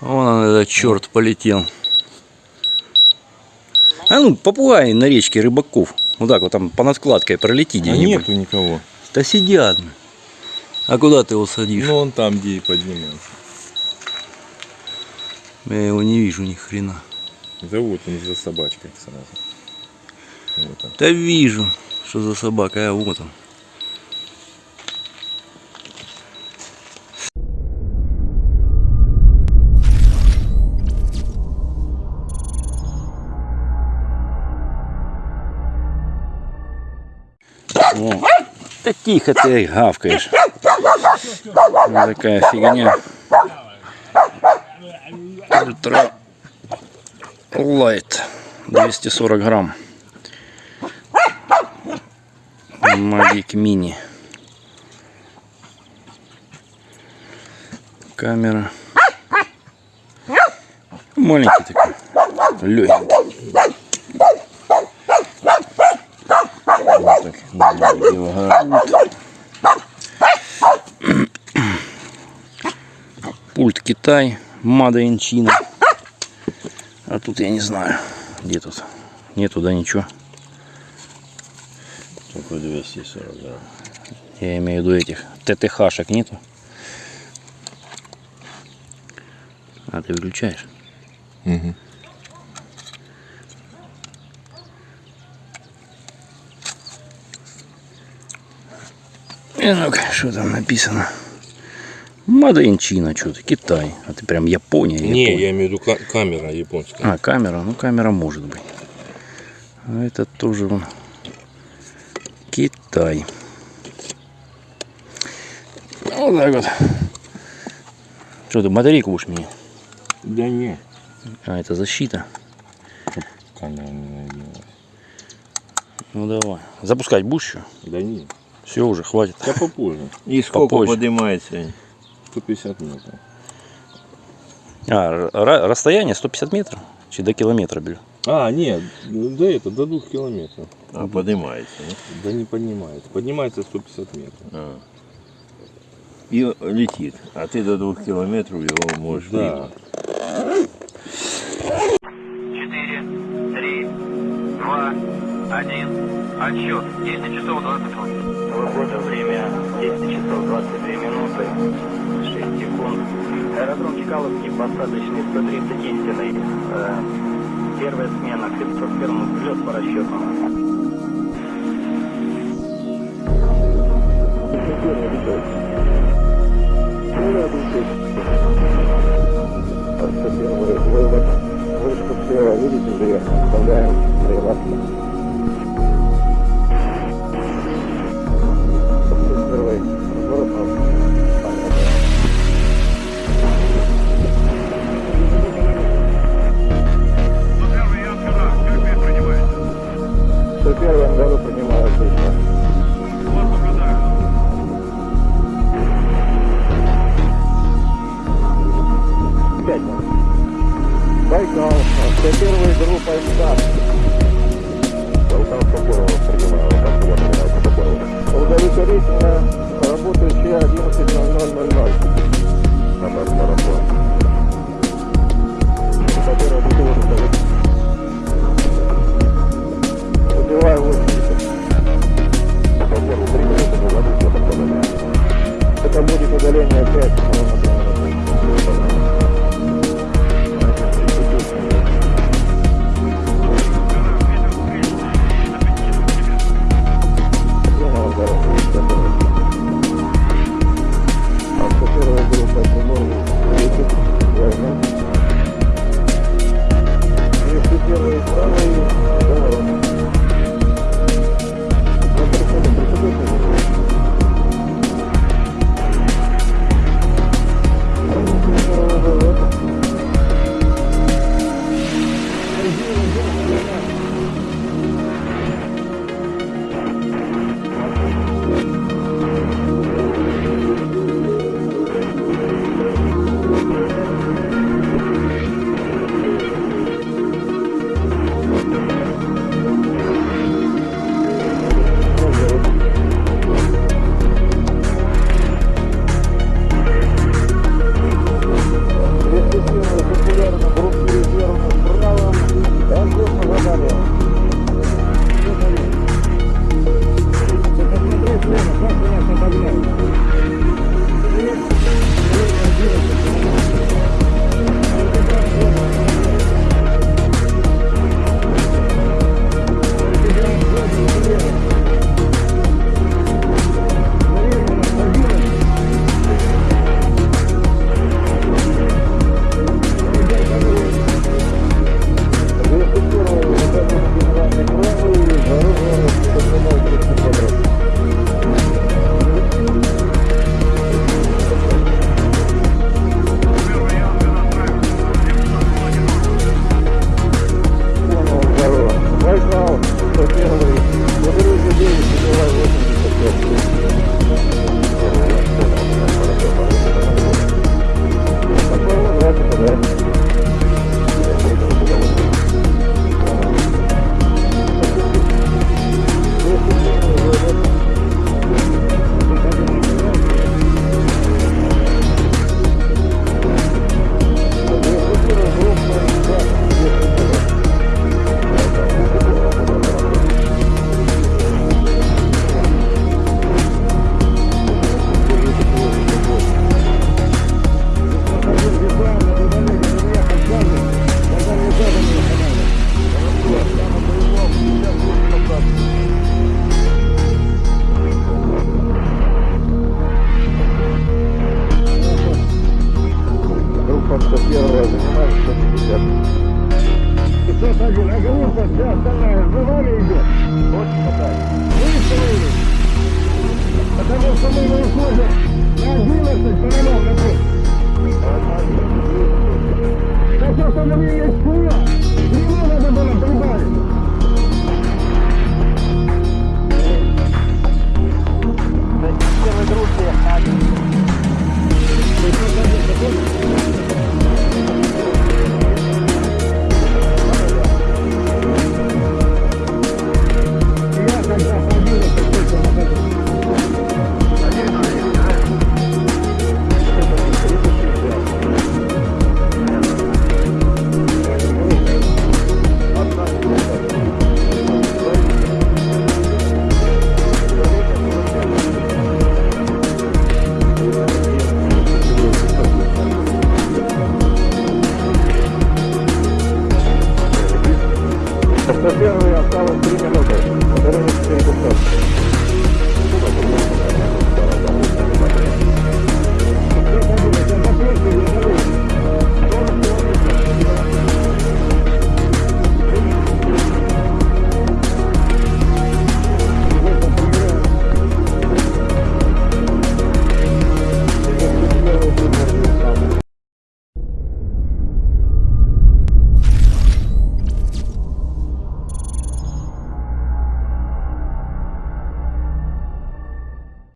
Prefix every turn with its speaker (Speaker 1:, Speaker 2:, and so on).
Speaker 1: Вон он, этот черт полетел. А ну, попугай на речке рыбаков. Вот так вот там по надкладке пролети
Speaker 2: А
Speaker 1: где-нибудь.
Speaker 2: нету никого.
Speaker 1: Да сидят. А куда ты его садишь?
Speaker 2: Ну он там, где и поднимается.
Speaker 1: Я его не вижу ни хрена.
Speaker 2: Да вот он за собачкой сразу. Вот он.
Speaker 1: Да вижу, что за собака, а вот он. О, да тихо ты гавкаешь. Вот такая фигня. Ультра лайт 240 грамм. Магик мини. Камера. Маленький такой. Легенький. Вот так нормально килограмм. Пульт Китай. In China. А тут я не знаю. Где тут? Нету, да, ничего.
Speaker 2: Только 240 грамм.
Speaker 1: Я имею в виду этих ТТХшек нету. А ты выключаешь?
Speaker 2: Угу.
Speaker 1: И ну-ка, что там написано? China, что-то, Китай. А ты прям Япония,
Speaker 2: Не,
Speaker 1: Япония.
Speaker 2: я имею в виду ка- камера японская.
Speaker 1: А, камера, ну камера может быть. А это тоже вон Китай. Вот так вот. Что ты батарейку будешь менять?
Speaker 2: Да не.
Speaker 1: А, это защита.
Speaker 2: Камера не.
Speaker 1: Ну давай. Запускать будешь еще?
Speaker 2: Да не.
Speaker 1: Все уже, хватит.
Speaker 2: Да попозже.
Speaker 3: И сколько
Speaker 1: Попозже.
Speaker 3: поднимается?
Speaker 2: 150 метров.
Speaker 1: А, ра- расстояние 150 метров? Чи до километра беру?
Speaker 2: А, нет, да это до двух километров.
Speaker 3: А, поднимается. да?
Speaker 2: Да не поднимается. Поднимается 150 метров.
Speaker 3: А. И летит. А ты до двух километров его можешь
Speaker 2: Да.
Speaker 3: видеть.
Speaker 4: 1. Отсчет. 10 часов 20 минут.
Speaker 5: Свобода, время 10 часов 22 минуты, 6 секунд. Аэродром Чкаловский, посадочный 130 истинный. Э, первая смена, Криптоферм, взлет по расчетам.
Speaker 6: Вывод. Вышка слева, видите, две. Оставляем. Приватно. Удовлетворительно работающая 11.00.00. Номер марафон. Это первая бутылка. Убиваю 80. По первому приняли, это было все такое. Это будет удаление 5 Thank you.